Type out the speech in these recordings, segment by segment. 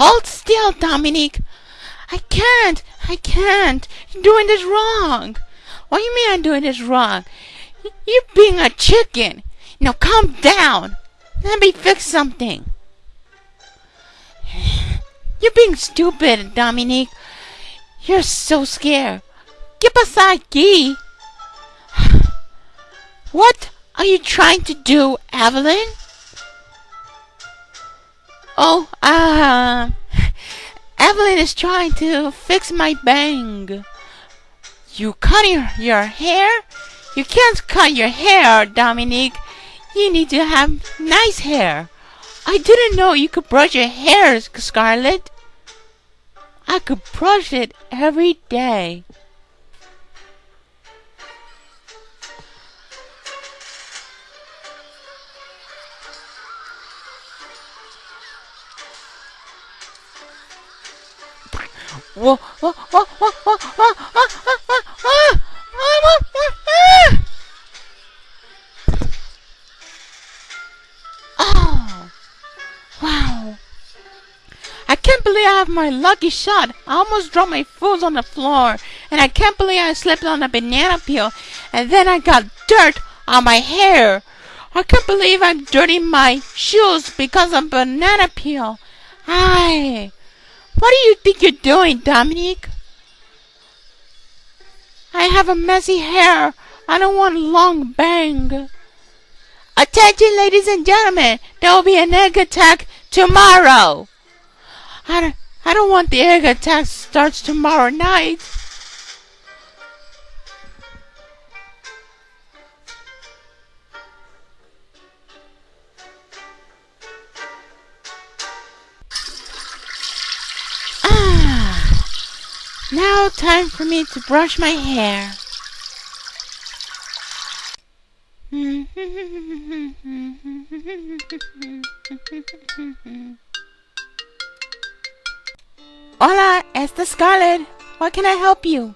Hold still, Dominique. I can't. I can't. You're doing this wrong. What do you mean I'm doing this wrong? You're being a chicken. Now calm down. Let me fix something. You're being stupid, Dominique. You're so scared. Get beside Guy. What are you trying to do, Evelyn? Oh, uh, Evelyn is trying to fix my bang. You cutting your hair? You can't cut your hair, Dominique. You need to have nice hair. I didn't know you could brush your hair, Scarlett. I could brush it every day. Oh, wow. I can't believe I have my lucky shot. I almost dropped my food on the floor. And I can't believe I slipped on a banana peel. And then I got dirt on my hair. I can't believe I'm dirtying my shoes because of banana peel. Aye. What do you think you're doing, Dominique? I have a messy hair. I don't want a long bang. Attention, ladies and gentlemen. There will be an egg attack tomorrow. I don't, I don't want the egg attack starts tomorrow night. Now time for me to brush my hair. Hola, esta Scarlet. What can I help you?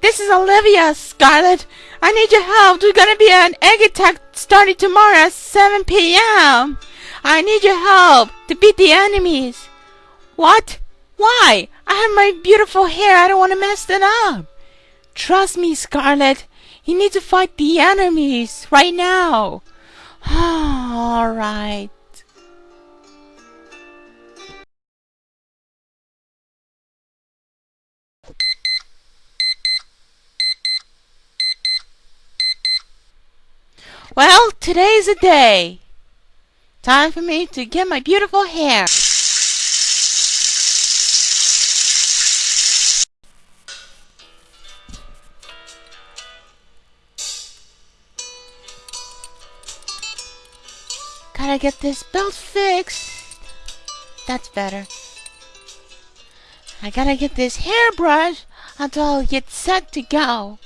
This is Olivia, Scarlet. I need your help. There's gonna be an egg attack starting tomorrow at 7 p.m. I need your help to beat the enemies. What? Why? I have my beautiful hair. I don't want to mess it up. Trust me, Scarlet. You need to fight the enemies right now. All right. Well, today's a day. Time for me to get my beautiful hair. I gotta get this belt fixed. That's better. I gotta get this hairbrush until I get set to go.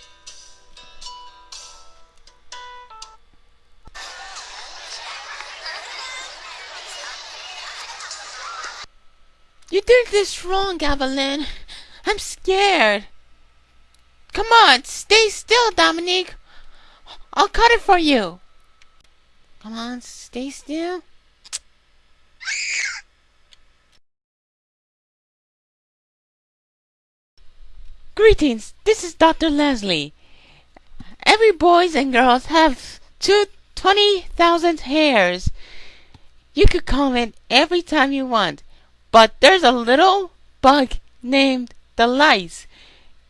You did this wrong, Evelyn. I'm scared. Come on, stay still, Dominique. I'll cut it for you. Come on, stay still. Greetings, this is Dr. Leslie. Every boys and girls have two twenty thousand hairs. You could comb it every time you want, but there's a little bug named the lice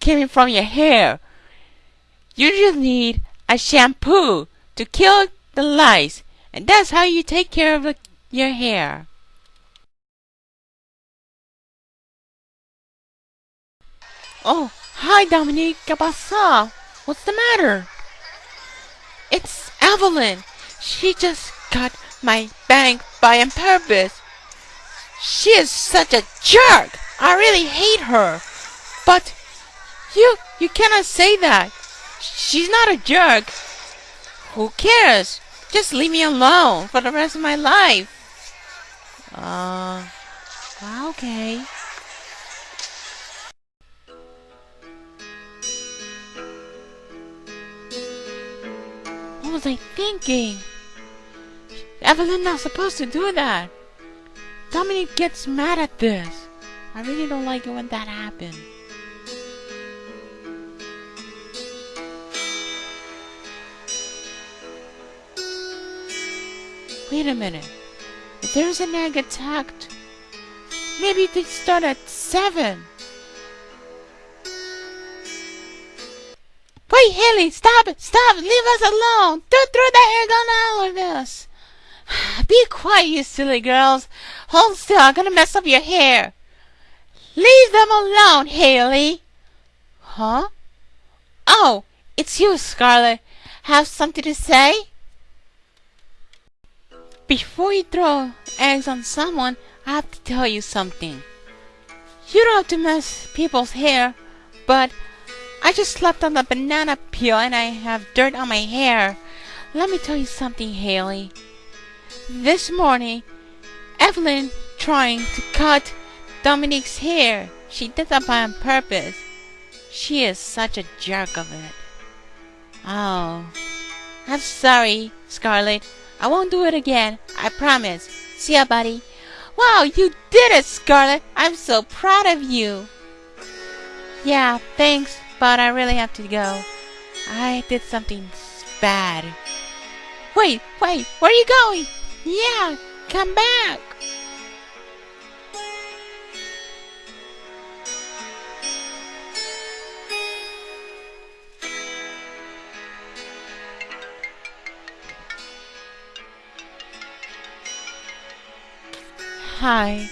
coming from your hair. You just need a shampoo to kill the lice, and that's how you take care of your hair. Oh, hi Dominique, ¿qué? What's the matter? It's Evelyn. She just cut my bank by on purpose. She is such a jerk. I really hate her. But you you cannot say that. She's not a jerk. Who cares? Just leave me alone for the rest of my life. Uh, okay. What was I thinking? Evelyn not supposed to do that. Dominique gets mad at this. I really don't like it when that happens. Wait a minute. If there's an egg attacked, maybe they start at 7. Wait, Haley, stop it! Stop! Leave us alone! Don't throw that egg on all of us! Be quiet, you silly girls! Hold still, I'm gonna mess up your hair! Leave them alone, Haley! Huh? Oh, it's you, Scarlet. Have something to say? Before you throw eggs on someone, I have to tell you something. You don't have to mess people's hair, but I just slept on the banana peel and I have dirt on my hair. Let me tell you something, Haley. This morning, Evelyn trying to cut Dominique's hair. She did that on purpose. She is such a jerk of it. Oh, I'm sorry, Scarlet. I won't do it again. I promise. See ya, buddy. Wow, you did it, Scarlet. I'm so proud of you. Yeah, thanks, but I really have to go. I did something bad. Wait, wait, where are you going? Yeah, come back. Hi.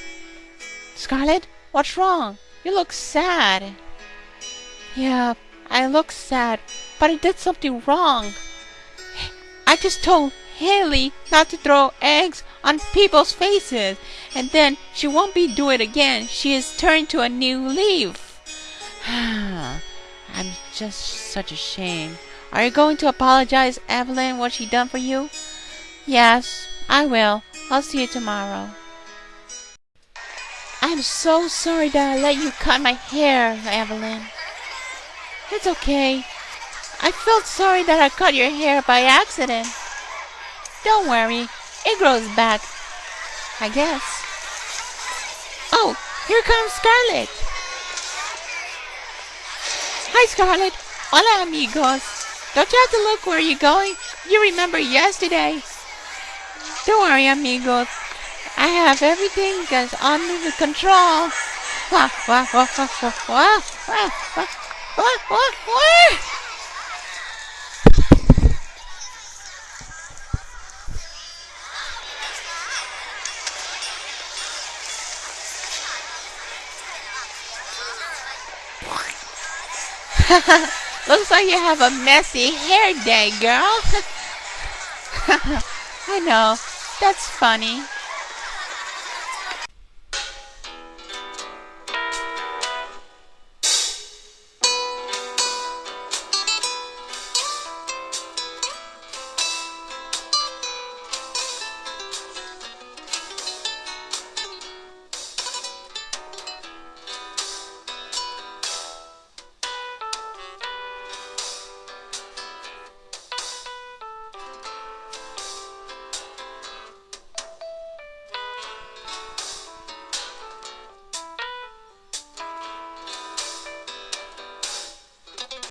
Scarlet, what's wrong? You look sad. Yeah, I look sad, but I did something wrong. I just told Haley not to throw eggs on people's faces, and then she won't be doing it again. She is turned to a new leaf. I'm just such a shame. Are you going to apologize, Evelyn, what she done for you? Yes, I will. I'll see you tomorrow. I'm so sorry that I let you cut my hair, Evelyn. It's okay. I felt sorry that I cut your hair by accident. Don't worry, it grows back. I guess. Oh, here comes Scarlet. Hi, Scarlet. Hola, amigos. Don't you have to look where you're going? You remember yesterday. Don't worry, amigos. I have everything that's under the control. Looks like you have a messy hair day, girl. I know. That's funny.